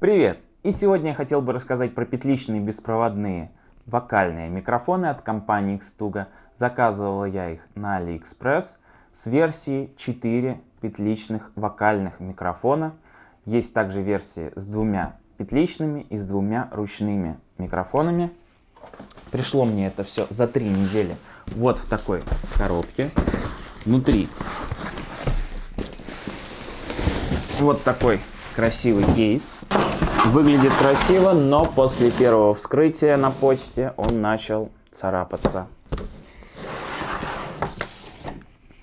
Привет! И сегодня я хотел бы рассказать про петличные беспроводные вокальные микрофоны от компании Xtuga. Заказывал я их на AliExpress с версией 4 петличных вокальных микрофона. Есть также версии с двумя петличными и с двумя ручными микрофонами. Пришло мне это все за три недели вот в такой коробке. Внутри вот такой красивый кейс. Выглядит красиво, но после первого вскрытия на почте он начал царапаться.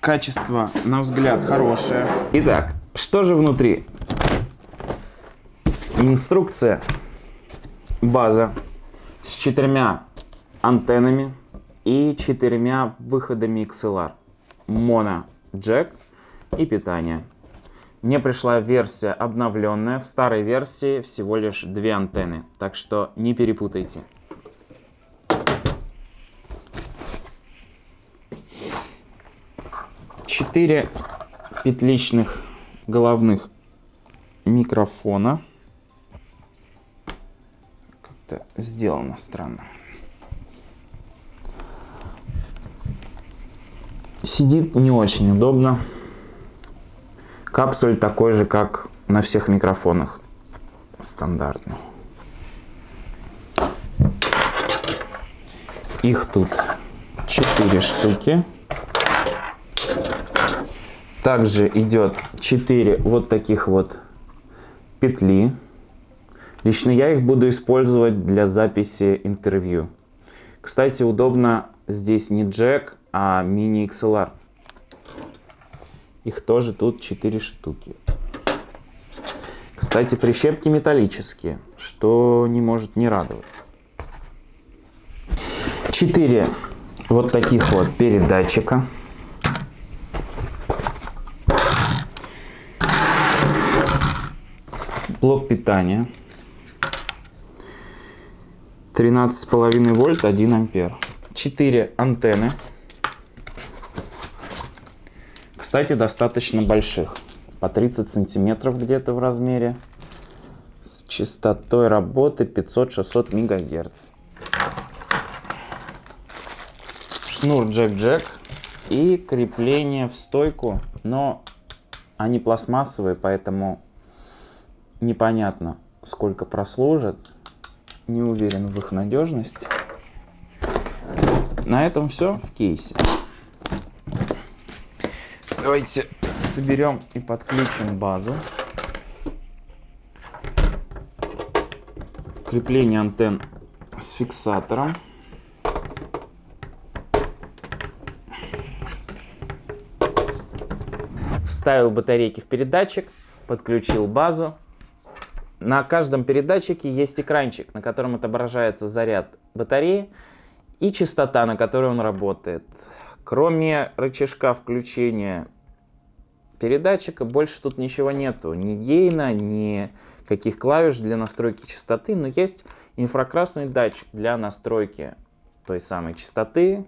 Качество, на взгляд, хорошее. Итак, что же внутри? Инструкция, база с четырьмя антеннами и четырьмя выходами XLR. Моно, джек и питание. Мне пришла версия обновленная. В старой версии всего лишь две антенны. Так что не перепутайте. Четыре петличных головных микрофона. Как-то сделано странно. Сидит не очень удобно. Капсуль такой же, как на всех микрофонах. Стандартный. Их тут 4 штуки. Также идет 4 вот таких вот петли. Лично я их буду использовать для записи интервью. Кстати, удобно здесь не джек, а мини XLR. Их тоже тут 4 штуки. Кстати, прищепки металлические, что не может не радовать. 4 вот таких вот передатчика. Блок питания. 13,5 вольт, 1 ампер. 4 антенны. Кстати, достаточно больших. По 30 сантиметров где-то в размере. С частотой работы 500-600 мегагерц. Шнур джек-джек. И крепление в стойку. Но они пластмассовые, поэтому непонятно, сколько прослужат. Не уверен в их надежности. На этом все в кейсе. Давайте соберем и подключим базу. Крепление антенн с фиксатором. Вставил батарейки в передатчик, подключил базу. На каждом передатчике есть экранчик, на котором отображается заряд батареи и частота, на которой он работает. Кроме рычажка включения передатчика больше тут ничего нету. Ни гейна, ни каких клавиш для настройки частоты, но есть инфракрасный датчик для настройки той самой частоты.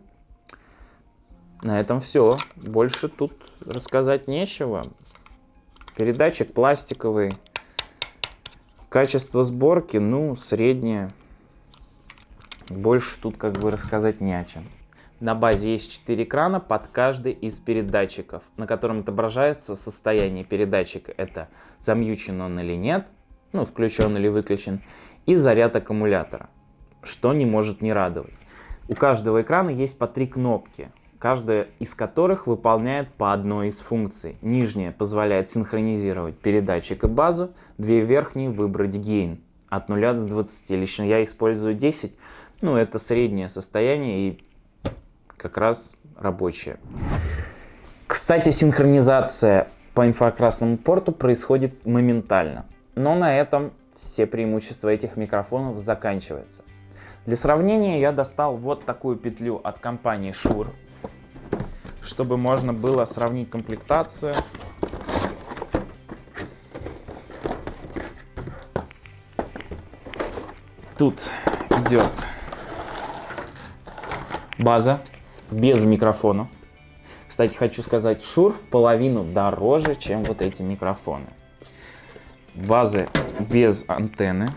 На этом все. Больше тут рассказать нечего. Передатчик пластиковый. Качество сборки, ну, среднее. Больше тут как бы рассказать не о чем. На базе есть 4 экрана под каждый из передатчиков, на котором отображается состояние передатчика. Это замьючен он или нет, ну включен или выключен, и заряд аккумулятора, что не может не радовать. У каждого экрана есть по три кнопки, каждая из которых выполняет по одной из функций. Нижняя позволяет синхронизировать передатчик и базу, две верхние выбрать гейн от 0 до 20. Лично я использую 10, ну это среднее состояние и как раз рабочие. Кстати, синхронизация по инфракрасному порту происходит моментально. Но на этом все преимущества этих микрофонов заканчиваются. Для сравнения я достал вот такую петлю от компании Shure, чтобы можно было сравнить комплектацию. Тут идет база без микрофона. Кстати, хочу сказать, Шур в половину дороже, чем вот эти микрофоны. базы без антенны.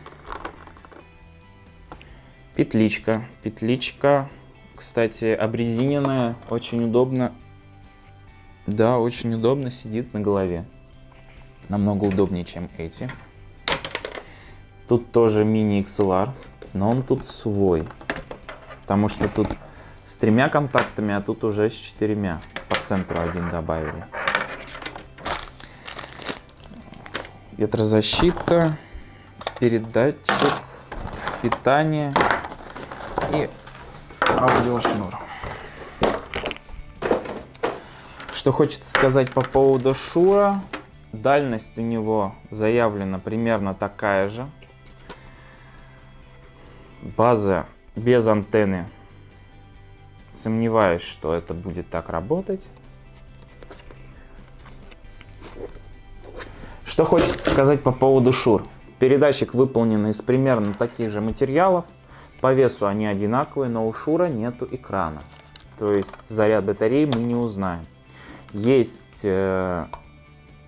Петличка. Петличка, кстати, обрезиненная, очень удобно. Да, очень удобно сидит на голове. Намного удобнее, чем эти. Тут тоже мини XLR, но он тут свой. Потому что тут с тремя контактами, а тут уже с четырьмя. По центру один добавили. Ветрозащита, передатчик, питание и аудиошнур. Что хочется сказать по поводу Шура. Дальность у него заявлена примерно такая же. База без антенны. Сомневаюсь, что это будет так работать. Что хочется сказать по поводу Шур. Передатчик выполнен из примерно таких же материалов. По весу они одинаковые, но у Шура нету экрана. То есть заряд батареи мы не узнаем. Есть э,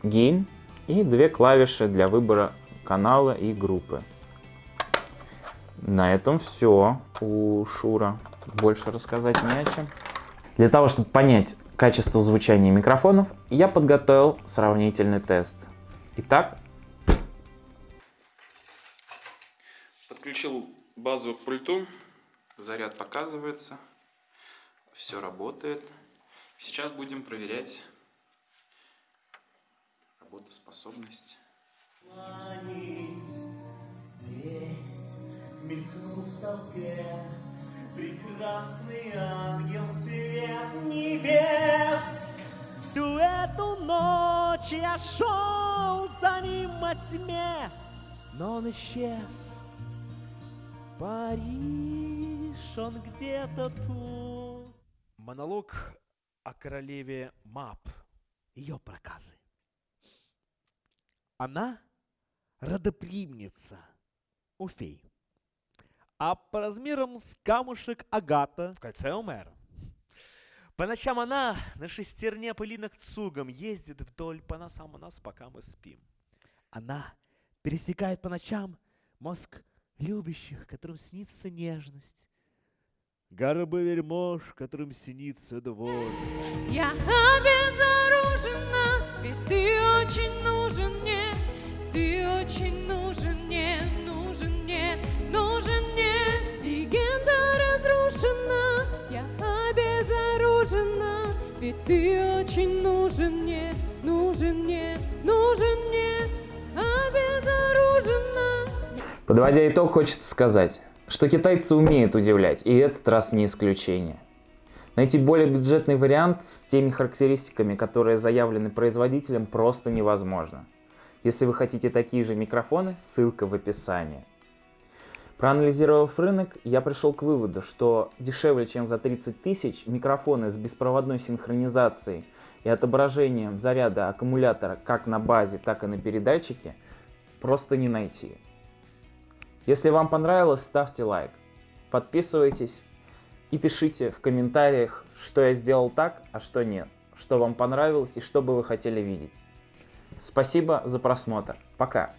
гейн и две клавиши для выбора канала и группы. На этом все у Шура. Больше рассказать не о чем. Для того, чтобы понять качество звучания микрофонов, я подготовил сравнительный тест. Итак, подключил базу к пульту, заряд показывается, все работает. Сейчас будем проверять работоспособность. Здесь, мелькнув в толпе, прекрасный ангел свет небес. Всю эту ночь я шел за ним во тьме, но он исчез. Париж, он где-то тут. Монолог о королеве Мап, ее проказы. Она родоплемница у фей а по размерам с камушек Агата в кольце Омера. По ночам она на шестерне пылинок цугом ездит вдоль по носам у нас, пока мы спим. Она пересекает по ночам мозг любящих, которым снится нежность. Горбы вельмож, которым снится двор. Я обезоружена, ведь ты очень нужен мне, ты очень нужен ты очень нужен мне, нужен мне, нужен мне, обезоружена. Подводя итог, хочется сказать, что китайцы умеют удивлять, и этот раз не исключение. Найти более бюджетный вариант с теми характеристиками, которые заявлены производителем, просто невозможно. Если вы хотите такие же микрофоны, ссылка в описании. Проанализировав рынок, я пришел к выводу, что дешевле, чем за 30 тысяч, микрофоны с беспроводной синхронизацией и отображением заряда аккумулятора как на базе, так и на передатчике просто не найти. Если вам понравилось, ставьте лайк, подписывайтесь и пишите в комментариях, что я сделал так, а что нет, что вам понравилось и что бы вы хотели видеть. Спасибо за просмотр. Пока.